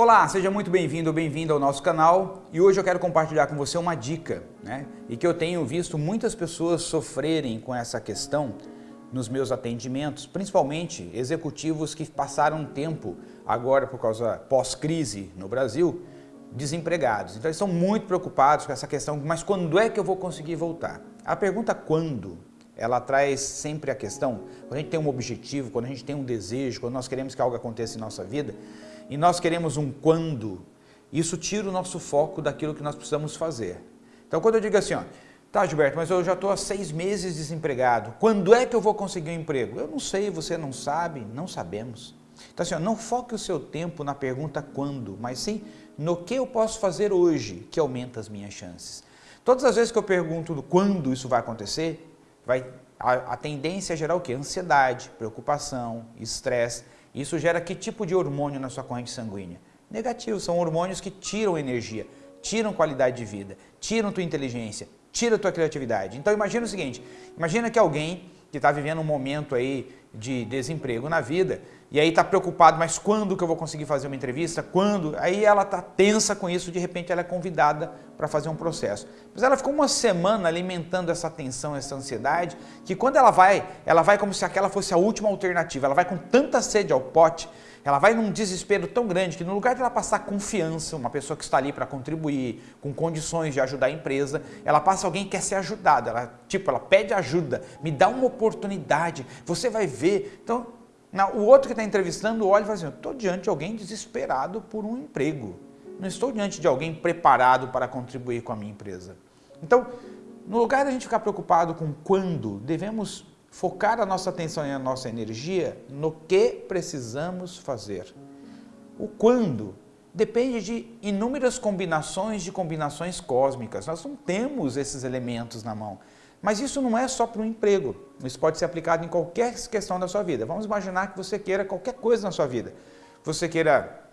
Olá, seja muito bem-vindo ou bem-vinda ao nosso canal e hoje eu quero compartilhar com você uma dica né, e que eu tenho visto muitas pessoas sofrerem com essa questão nos meus atendimentos, principalmente executivos que passaram tempo agora por causa pós-crise no Brasil, desempregados. Então eles estão muito preocupados com essa questão, mas quando é que eu vou conseguir voltar? A pergunta quando, ela traz sempre a questão, quando a gente tem um objetivo, quando a gente tem um desejo, quando nós queremos que algo aconteça em nossa vida, e nós queremos um quando, isso tira o nosso foco daquilo que nós precisamos fazer. Então quando eu digo assim, ó, tá Gilberto, mas eu já estou há seis meses desempregado, quando é que eu vou conseguir um emprego? Eu não sei, você não sabe, não sabemos. Então assim, ó, não foque o seu tempo na pergunta quando, mas sim no que eu posso fazer hoje que aumenta as minhas chances. Todas as vezes que eu pergunto quando isso vai acontecer, vai, a, a tendência é gerar o quê? Ansiedade, preocupação, estresse, isso gera que tipo de hormônio na sua corrente sanguínea? Negativo, são hormônios que tiram energia, tiram qualidade de vida, tiram tua inteligência, tiram tua criatividade. Então imagina o seguinte, imagina que alguém que está vivendo um momento aí de desemprego na vida e aí está preocupado, mas quando que eu vou conseguir fazer uma entrevista? Quando? Aí ela está tensa com isso, de repente ela é convidada para fazer um processo. Mas ela ficou uma semana alimentando essa tensão, essa ansiedade, que quando ela vai, ela vai como se aquela fosse a última alternativa, ela vai com tanta sede ao pote, ela vai num desespero tão grande que no lugar de ela passar confiança, uma pessoa que está ali para contribuir, com condições de ajudar a empresa, ela passa alguém que quer ser ajudado, ela, tipo, ela pede ajuda, me dá uma oportunidade, você vai ver. Então, o outro que está entrevistando olha e fala assim, estou diante de alguém desesperado por um emprego, não estou diante de alguém preparado para contribuir com a minha empresa. Então, no lugar de a gente ficar preocupado com quando, devemos focar a nossa atenção e a nossa energia no que precisamos fazer. O quando depende de inúmeras combinações de combinações cósmicas. Nós não temos esses elementos na mão. Mas isso não é só para o emprego. Isso pode ser aplicado em qualquer questão da sua vida. Vamos imaginar que você queira qualquer coisa na sua vida. Você queira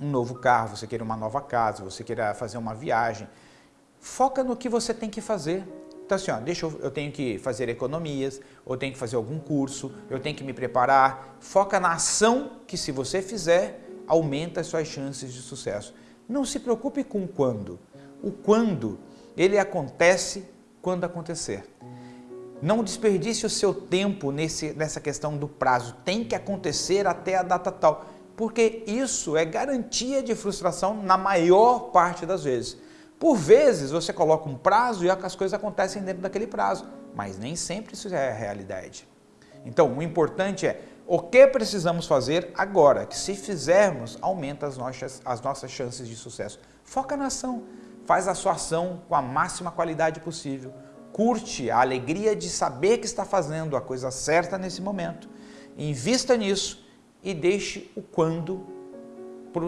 um novo carro, você queira uma nova casa, você queira fazer uma viagem. Foca no que você tem que fazer. Então assim, ó, deixa eu, eu tenho que fazer economias, ou tenho que fazer algum curso, eu tenho que me preparar. Foca na ação que se você fizer, aumenta as suas chances de sucesso. Não se preocupe com quando. O quando, ele acontece quando acontecer. Não desperdice o seu tempo nesse, nessa questão do prazo. Tem que acontecer até a data tal. Porque isso é garantia de frustração na maior parte das vezes. Por vezes você coloca um prazo e as coisas acontecem dentro daquele prazo, mas nem sempre isso é a realidade. Então, o importante é o que precisamos fazer agora, que se fizermos, aumenta as nossas, as nossas chances de sucesso. Foca na ação, faz a sua ação com a máxima qualidade possível, curte a alegria de saber que está fazendo a coisa certa nesse momento, invista nisso e deixe o quando para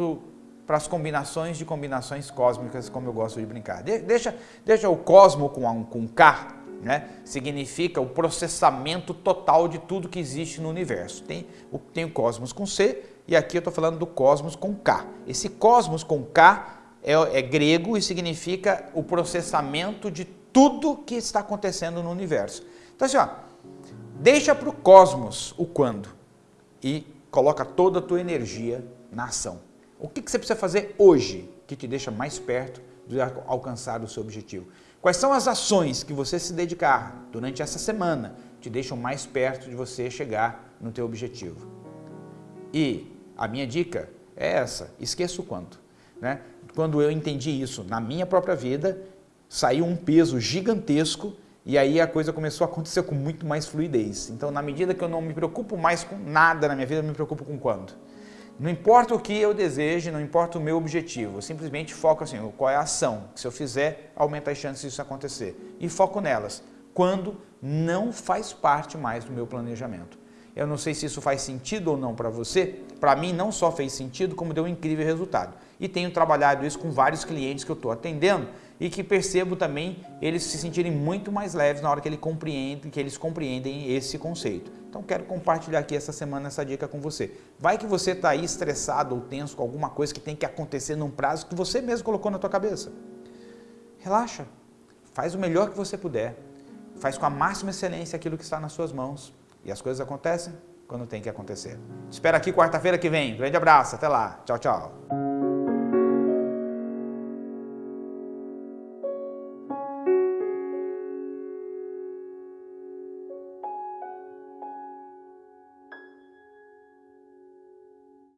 para as combinações de combinações cósmicas, como eu gosto de brincar. De, deixa, deixa o cosmo com, um, com K, né? significa o processamento total de tudo que existe no universo. Tem o, tem o cosmos com C e aqui eu estou falando do cosmos com K. Esse cosmos com K é, é grego e significa o processamento de tudo que está acontecendo no universo. Então assim, ó, deixa para o cosmos o quando e coloca toda a tua energia na ação. O que, você precisa fazer hoje que te deixa mais perto de alcançar o seu objetivo? Quais são as ações que você se dedicar durante essa semana te deixam mais perto de você chegar no teu objetivo? E a minha dica é essa, esqueça o quanto. Né? Quando eu entendi isso na minha própria vida, saiu um peso gigantesco e aí a coisa começou a acontecer com muito mais fluidez. Então, na medida que eu não me preocupo mais com nada na minha vida, eu me preocupo com quando. Não importa o que eu deseje, não importa o meu objetivo, eu simplesmente foco assim, qual é a ação, que se eu fizer, aumenta as chances disso acontecer. E foco nelas, quando não faz parte mais do meu planejamento. Eu não sei se isso faz sentido ou não para você, para mim não só fez sentido, como deu um incrível resultado. E tenho trabalhado isso com vários clientes que eu estou atendendo e que percebo também eles se sentirem muito mais leves na hora que, ele compreende, que eles compreendem esse conceito. Então quero compartilhar aqui essa semana essa dica com você. Vai que você está aí estressado ou tenso com alguma coisa que tem que acontecer num prazo que você mesmo colocou na tua cabeça. Relaxa, faz o melhor que você puder, faz com a máxima excelência aquilo que está nas suas mãos e as coisas acontecem quando tem que acontecer. Te espero aqui quarta-feira que vem. Grande abraço, até lá. Tchau, tchau.